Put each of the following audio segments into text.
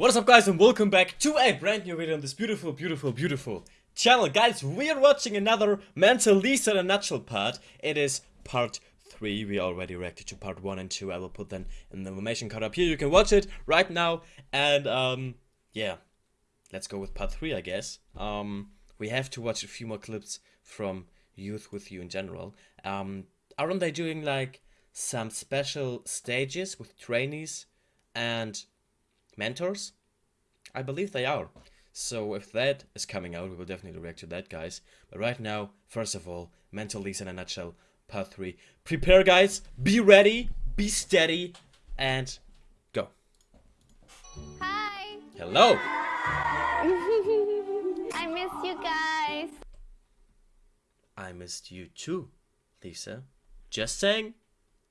What is up guys and welcome back to a brand new video on this beautiful, beautiful, beautiful channel. Guys, we are watching another Mentor Lisa in a Nutshell part. It is part 3. We already reacted to part 1 and 2. I will put them in the information card up here. You can watch it right now. And um, yeah, let's go with part 3 I guess. Um, we have to watch a few more clips from Youth With You in general. Um, aren't they doing like some special stages with trainees and mentors? I believe they are. So if that is coming out, we will definitely react to that, guys. But right now, first of all, Mentor Lisa in a nutshell, part 3. Prepare, guys. Be ready, be steady, and go. Hi. Hello. I miss you guys. I missed you too, Lisa. Just saying,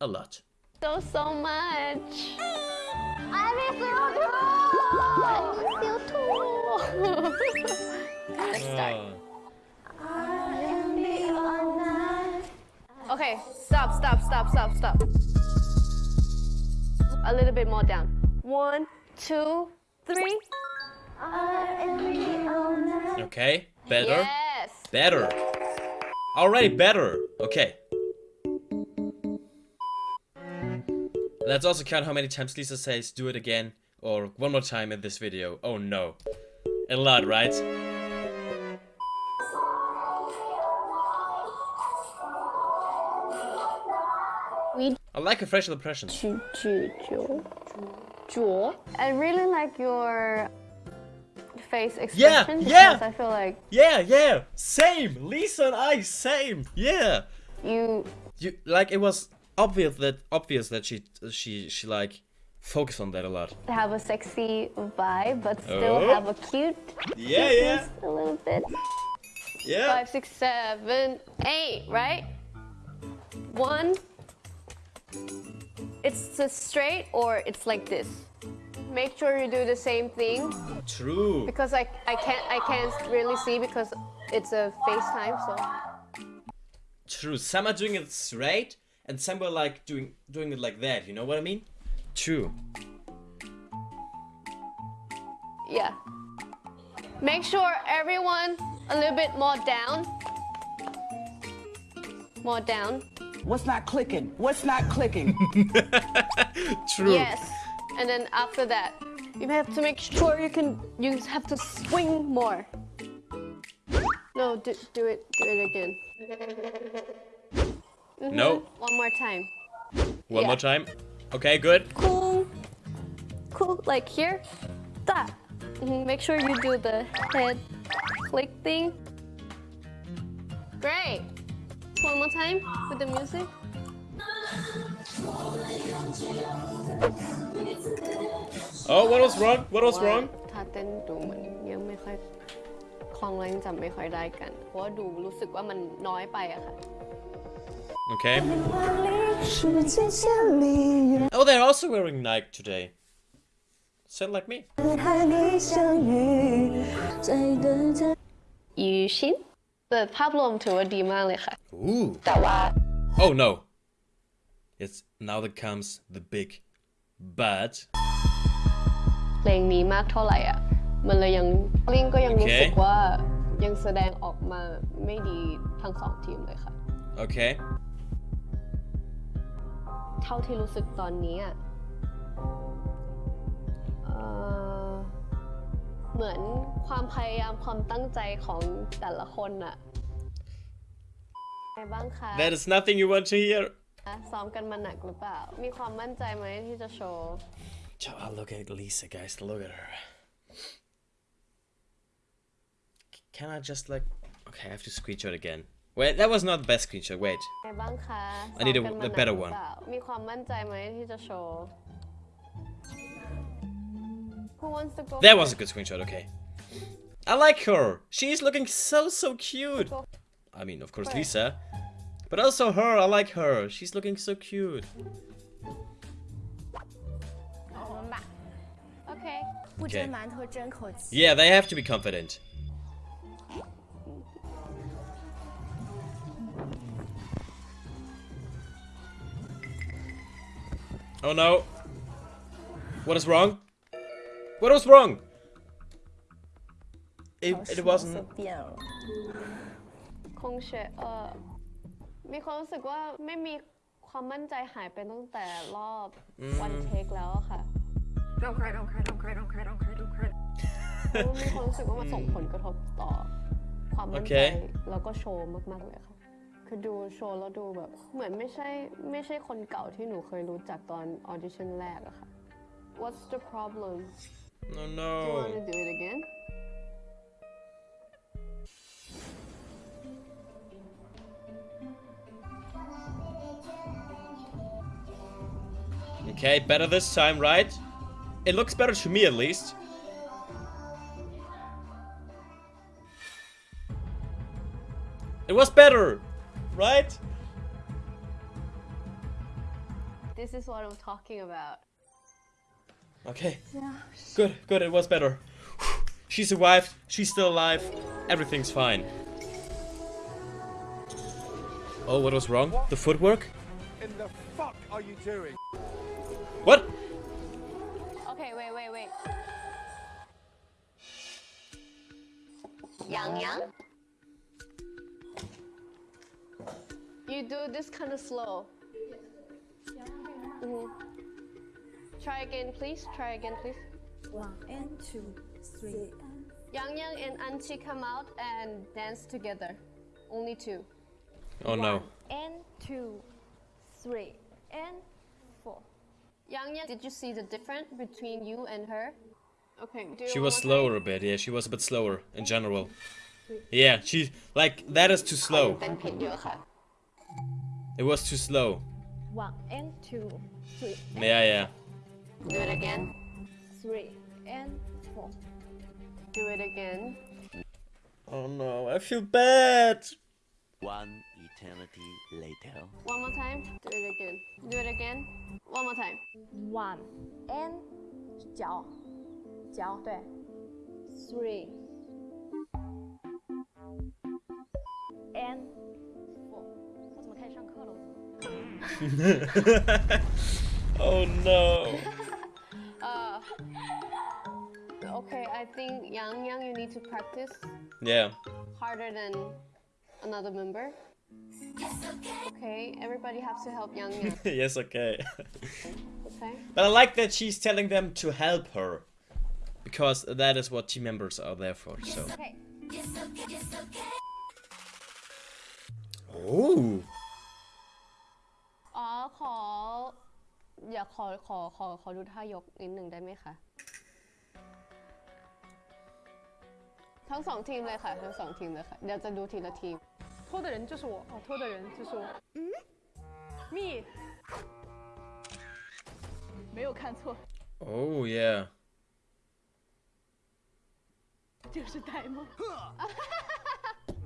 a lot. So, so much. I miss you too. I miss you too. Let's start. Okay, stop, stop, stop, stop, stop. A little bit more down. One, two, three. Okay, better. Yes. Better. Already better. Okay. Let's also count how many times Lisa says do it again or one more time in this video. Oh no. A lot, right? I like a fresh impression. Jewel, I really like your face expression. Yeah, yeah. I feel like. Yeah, yeah. Same. Lisa and I, same. Yeah. You. You like it was obvious that obvious that she she she like focused on that a lot. have a sexy vibe but still Oh. have a cute Yeah, cuteness a little bit. Yeah. Five, six, seven, eight, right? One. It's straight or it's like this. Make sure you do the same thing True. because I, I can't I can't really see because it's a FaceTime so True. Some are doing it straight, and some were like doing doing it like that. You know what I mean? True. yeah. Make sure everyone a little bit more down. More down. What's not clicking? What's not clicking? True. Yes. And then after that, you have to make sure you can you have to swing more. No, do, do it do it again. No. One more time. One Yeah. more time. Okay, good. Cool. Cool like here. That. Mhm, Make sure you do the head click thing. Great. One more time with the music. Oh, what was wrong? What was ว่า wrong? ถ้าเต้นดูเหมือนยังไม่ค่อยคล่องแล้วยังจำไม่ค่อยได้กัน เพราะว่าดูรู้สึกว่ามันน้อยไปอะค่ะ Okay. Oh, they're also wearing Nike today. Sound like me. ยูชินแต่ภาพรวมถือว่าดีมากเลยค่ะ Ooh. แต่ว่า Oh no. It's now that comes the big but. เพลงนี้มากเท่าไหร่อะ มันเลยยังลิงก็ยังรู้สึกโอเคว่ายังแสดงออกมาไม่ดีทั้งสองทีมเลยค่ะ Okay. เท่าที่รู้สึกตอนนี้อะเอ่อเหมือนความพยายามความตั้งใจของแต่ละคนอะไงบ้างคะ That is nothing you want to hear. ซ้อมกันมาหนักหรือเปล่า มีความมั่นใจไหมที่จะโชว์ Oh, look at Lisa, guys. Look at her. Can I just like... Okay, I have to screenshot again. Wait, that was not the best screenshot. Wait. ไงบ้างคะ I need a- ซ้มกันมาหนัก a better หรือ one. เปล่ามีความมั่นใจไหมที่จะโชว์ Who wants to go That first? was a good screenshot, okay. I like her. She's looking so, so cute. I mean, of course, Lisa. But also her, I like her. She's looking so cute. โอเค 不 Okay. 蒸馒头争口气。 Yeah, they have to be confident. Oh no. What is wrong? What was wrong? It, it wasn't. คงเฉยเออมีความรู้สึกว่าไม่มีความมั่นใจหายไปตั้งแต่รอบวันเทคแล้วค่ะ don't cry don't cry don't cry don't cry don't cry don't cry มีความรู้สึกว่ามันส่งผลกระทบต่อความมั่นใจแล้วก็โชว์มากๆเลยค่ะ คือดูโชว์แล้วดูแบบ เหมือนไม่ใช่ไม่ใช่คนเก่าที่หนูเคยรู้จักตอนออดิชั่นแรกอะค่ะ What's the problem No, Do you want to no. do it again Okay, better this time, right? It looks better to me at least. It was better, Right? This is what I'm talking about Okay. Yeah. Good, good, it was better. She survived, she's still alive, everything's fine. Oh, what was wrong? The footwork? in the fuck are you doing? What? Okay wait wait wait Yang Yang You do this kind of slow Mhm. Try again please try again please One and two, three and Yang Yang and An Qi come out and dance together Only two Oh no. and two, three and four. Yang Yang did you see the difference between you and her? Okay do She was slower a bit, yeah, she was a bit slower in general. Yeah, she, like, that is too slow. It was too slow. One and two, three, Yeah, yeah. Do it again three and four. Do it again Oh no, I feel bad. One eternity later. One more time Do it again Do it again One more time One and 脚脚对，three and oh no. Uh, okay, I think Yang Yang, you need to practice Yeah. harder than another member. Okay, everybody has to help Yang Yang. yes, okay. Okay. But I like that she's telling them to help her. Because that is what team members are there for, so. Okay. Oh. อ๋อขอ อยากขอขอขอขอดูท่ายกนิดหนึ่งได้ไหมคะ ทั้งสองทีมเลยค่ะ ทั้งสองทีมเลยค่ะ เดี๋ยวจะดูทีละทีม 拖的人就是我，哦，拖的人就是我。嗯，me，没有看错， Oh, yeah. 就是呆萌。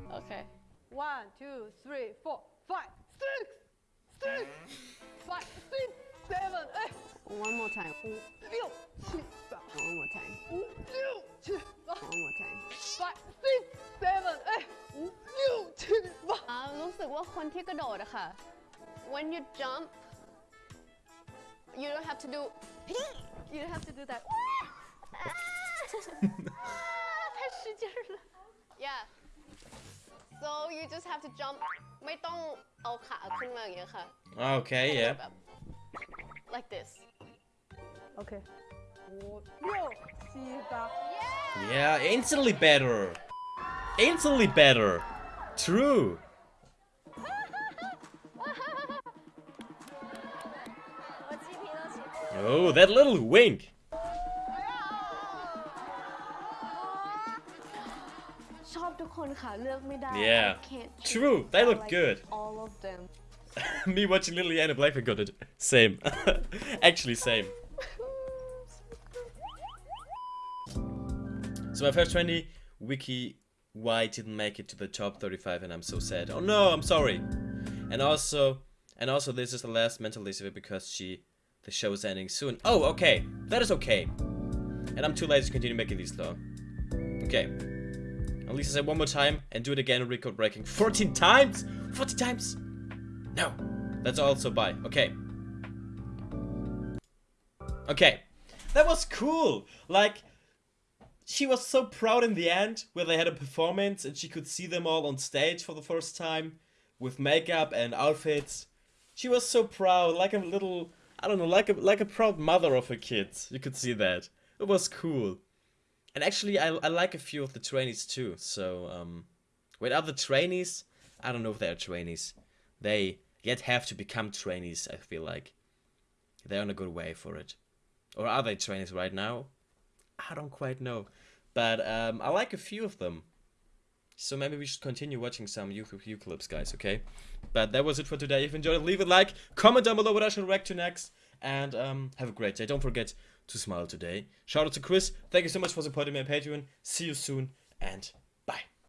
โอเค One, two, three, four, five, six, six, five, six, seven, eight, one more time 五六七八， one more time 五六七八 one more time ，five, six, seven, eight，五六七八。 อ่ารู้สึกว่าคนที่กระโดดอะค่ะ when you jump you don't have to do you don't have to do that 太使劲儿了 yeah so you just have to jump. ไม่ต้องเอาขาขึ้นมาอย่างเงี้ยค่ะ okay yeah. like this. Okay. Yo see back. Yeah yeah instantly better. Instantly better. True. Oh, that little wink! Yeah. I. True, they look like good. all of them Me watching Little Anna Blackpink got it. Same. Actually, same. So my first 20, Wiki White didn't make it to the top 35 and I'm so sad. Oh no, I'm sorry. And also, and also this is the last mental list of it because she, the show is ending soon. Oh, okay. That is okay. And I'm too lazy to continue making these though. Okay. At least I say one more time and do it again, record breaking 14 times! 40 times! No. That's also bye. Okay. Okay. that was cool. Like, she was so proud in the end where they had a performance and she could see them all on stage for the first time with makeup and outfits. She was so proud, like a little, I don't know, like a like a proud mother of her kids. You could see that. It was cool. And actually, I, I like a few of the trainees too. So, um, are the trainees? I don't know if they are trainees. They yet have to become trainees, I feel like. They're on a good way for it. Or are they trainees right now? I don't quite know. But um, I like a few of them. So maybe we should continue watching some YouTube clips, guys, okay? But that was it for today. If you enjoyed it, leave a like, comment down below what I should react to next, and um, have a great day. Don't forget to smile today. Shout out to Chris. Thank you so much for supporting me on Patreon. See you soon, and bye.